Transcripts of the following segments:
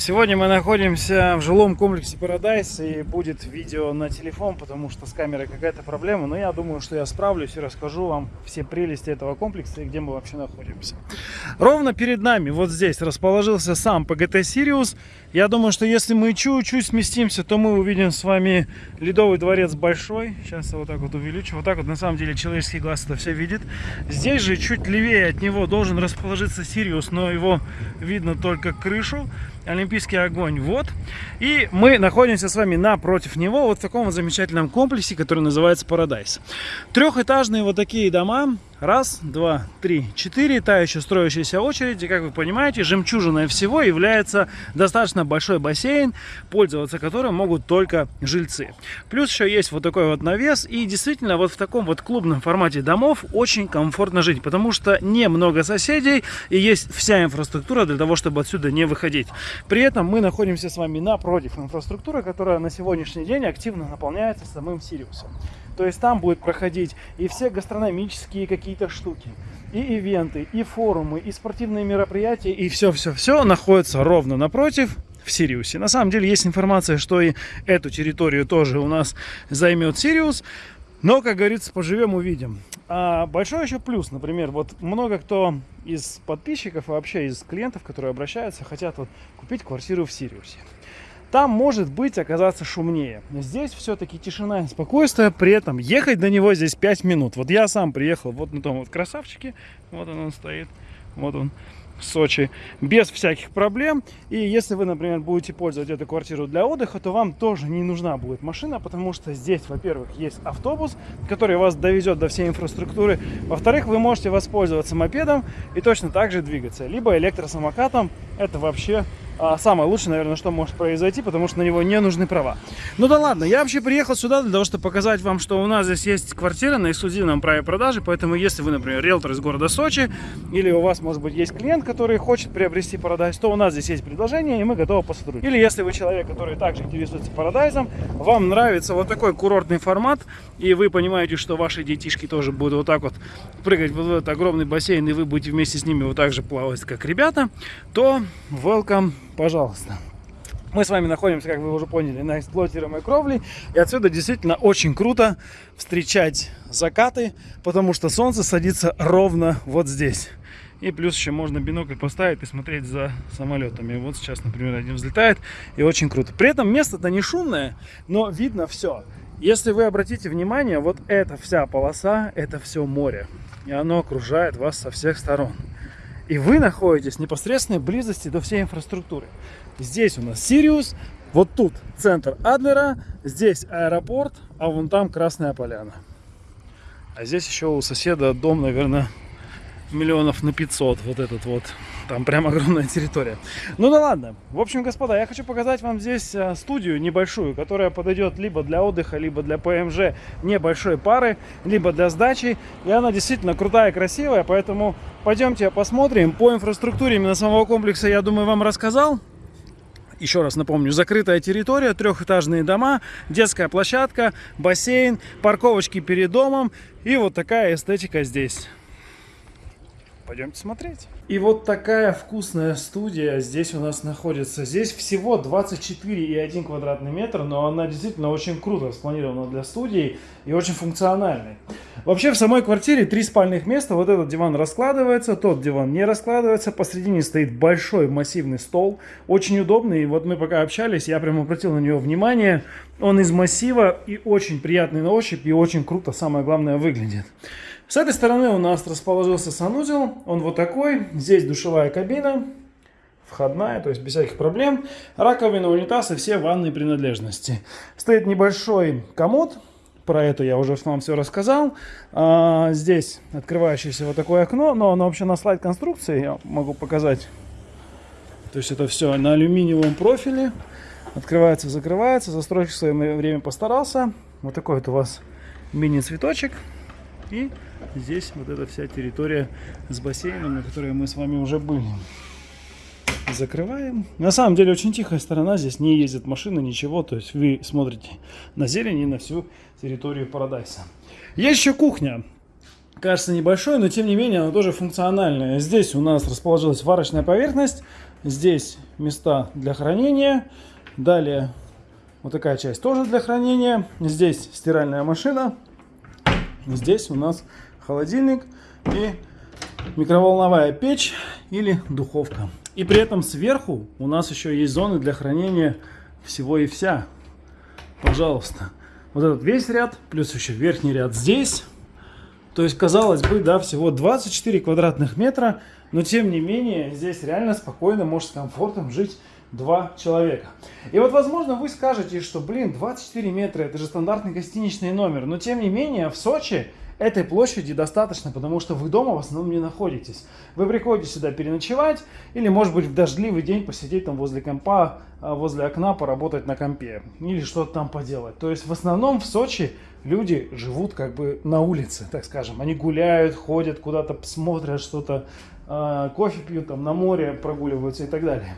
Сегодня мы находимся в жилом комплексе Paradise и будет видео на телефон, потому что с камерой какая-то проблема. Но я думаю, что я справлюсь и расскажу вам все прелести этого комплекса и где мы вообще находимся. Ровно перед нами, вот здесь, расположился сам PGT Sirius. Я думаю, что если мы чуть-чуть сместимся, то мы увидим с вами Ледовый дворец большой. Сейчас я вот так вот увеличу. Вот так вот на самом деле человеческий глаз это все видит. Здесь же чуть левее от него должен расположиться Сириус, но его видно только крышу. Олимпийский огонь. Вот. И мы находимся с вами напротив него, вот в таком вот замечательном комплексе, который называется Paradise. Трехэтажные вот такие дома, Раз, два, три, четыре. Та еще строящаяся очередь. И, как вы понимаете, жемчужиной всего является достаточно большой бассейн, пользоваться которым могут только жильцы. Плюс еще есть вот такой вот навес. И действительно, вот в таком вот клубном формате домов очень комфортно жить, потому что немного соседей и есть вся инфраструктура для того, чтобы отсюда не выходить. При этом мы находимся с вами напротив инфраструктуры, которая на сегодняшний день активно наполняется самым Сириусом. То есть там будет проходить и все гастрономические какие-то штуки, и ивенты, и форумы, и спортивные мероприятия, и все-все-все находится ровно напротив в Сириусе. На самом деле есть информация, что и эту территорию тоже у нас займет Сириус. Но, как говорится, поживем, увидим. А большой еще плюс, например, вот много кто из подписчиков вообще из клиентов, которые обращаются, хотят вот купить квартиру в Сириусе там может быть оказаться шумнее. Здесь все-таки тишина и спокойствие, при этом ехать до него здесь 5 минут. Вот я сам приехал вот на том вот красавчике, вот он, он стоит, вот он в Сочи, без всяких проблем. И если вы, например, будете пользовать эту квартиру для отдыха, то вам тоже не нужна будет машина, потому что здесь, во-первых, есть автобус, который вас довезет до всей инфраструктуры. Во-вторых, вы можете воспользоваться мопедом и точно так же двигаться, либо электросамокатом. Это вообще а, самое лучшее, наверное, что может произойти, потому что на него не нужны права. Ну да ладно, я вообще приехал сюда для того, чтобы показать вам, что у нас здесь есть квартира на эксклюзивном праве продажи, поэтому если вы, например, риэлтор из города Сочи, или у вас, может быть, есть клиент, который хочет приобрести Парадайз, то у нас здесь есть предложение, и мы готовы посотрудничать. Или если вы человек, который также интересуется Парадайзом, вам нравится вот такой курортный формат, и вы понимаете, что ваши детишки тоже будут вот так вот прыгать в этот огромный бассейн, и вы будете вместе с ними вот так же плавать, как ребята, то welcome пожалуйста. Мы с вами находимся, как вы уже поняли, на эксплуатируемой кровле. И отсюда действительно очень круто встречать закаты, потому что солнце садится ровно вот здесь. И плюс еще можно бинокль поставить и смотреть за самолетами. Вот сейчас, например, один взлетает, и очень круто. При этом место-то не шумное, но видно все. Если вы обратите внимание, вот эта вся полоса, это все море. И оно окружает вас со всех сторон. И вы находитесь в непосредственной близости до всей инфраструктуры. Здесь у нас Сириус, вот тут центр Адлера, здесь аэропорт, а вон там Красная Поляна. А здесь еще у соседа дом, наверное, миллионов на 500, вот этот вот. Там прям огромная территория. Ну да ладно. В общем, господа, я хочу показать вам здесь э, студию небольшую, которая подойдет либо для отдыха, либо для ПМЖ небольшой пары, либо для сдачи. И она действительно крутая, красивая, поэтому пойдемте посмотрим. По инфраструктуре именно самого комплекса, я думаю, вам рассказал. Еще раз напомню, закрытая территория, трехэтажные дома, детская площадка, бассейн, парковочки перед домом и вот такая эстетика здесь. Пойдемте смотреть. И вот такая вкусная студия здесь у нас находится. Здесь всего 24,1 квадратный метр, но она действительно очень круто спланирована для студии и очень функциональной. Вообще в самой квартире три спальных места. Вот этот диван раскладывается, тот диван не раскладывается. Посредине стоит большой массивный стол, очень удобный. Вот мы пока общались, я прям обратил на него внимание. Он из массива и очень приятный на ощупь и очень круто, самое главное, выглядит. С этой стороны у нас расположился санузел. Он вот такой. Здесь душевая кабина. Входная, то есть без всяких проблем. Раковина, унитаз и все ванные принадлежности. Стоит небольшой комод. Про это я уже вам все рассказал. А, здесь открывающееся вот такое окно. Но оно вообще на слайд конструкции. Я могу показать. То есть это все на алюминиевом профиле. Открывается, закрывается. Застройщик в свое время постарался. Вот такой вот у вас мини-цветочек. И здесь вот эта вся территория с бассейном, на которой мы с вами уже были. Закрываем. На самом деле очень тихая сторона, здесь не ездят машины, ничего. То есть вы смотрите на зелень и на всю территорию Парадайса. Есть еще кухня. кажется небольшой, но тем не менее она тоже функциональная. Здесь у нас расположилась варочная поверхность, здесь места для хранения, далее вот такая часть тоже для хранения, здесь стиральная машина, здесь у нас холодильник и микроволновая печь или духовка. И при этом сверху у нас еще есть зоны для хранения всего и вся. Пожалуйста. Вот этот весь ряд, плюс еще верхний ряд здесь. То есть, казалось бы, да, всего 24 квадратных метра, но тем не менее, здесь реально спокойно, может с комфортом жить два человека. И вот, возможно, вы скажете, что, блин, 24 метра, это же стандартный гостиничный номер, но тем не менее, в Сочи Этой площади достаточно, потому что вы дома в основном не находитесь. Вы приходите сюда переночевать или, может быть, в дождливый день посидеть там возле компа, а, возле окна, поработать на компе или что-то там поделать. То есть в основном в Сочи люди живут как бы на улице, так скажем. Они гуляют, ходят куда-то, смотрят что-то, кофе пьют, там на море прогуливаются и так далее.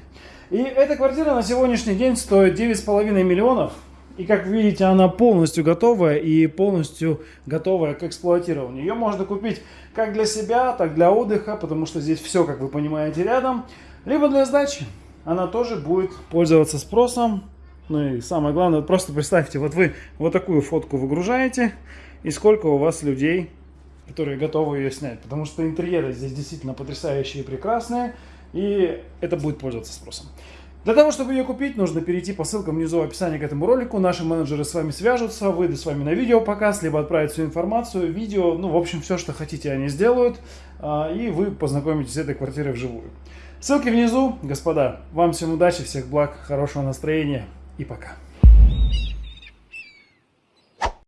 И эта квартира на сегодняшний день стоит 9,5 миллионов. И как видите, она полностью готовая и полностью готовая к эксплуатированию. Ее можно купить как для себя, так для отдыха, потому что здесь все, как вы понимаете, рядом. Либо для сдачи. Она тоже будет пользоваться спросом. Ну и самое главное, просто представьте, вот вы вот такую фотку выгружаете, и сколько у вас людей, которые готовы ее снять. Потому что интерьеры здесь действительно потрясающие и прекрасные, и это будет пользоваться спросом. Для того, чтобы ее купить, нужно перейти по ссылкам внизу в описании к этому ролику. Наши менеджеры с вами свяжутся, выйдут с вами на видео показ, либо отправят всю информацию, видео, ну, в общем, все, что хотите, они сделают, а, и вы познакомитесь с этой квартирой вживую. Ссылки внизу, господа. Вам всем удачи, всех благ, хорошего настроения и пока.